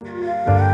啊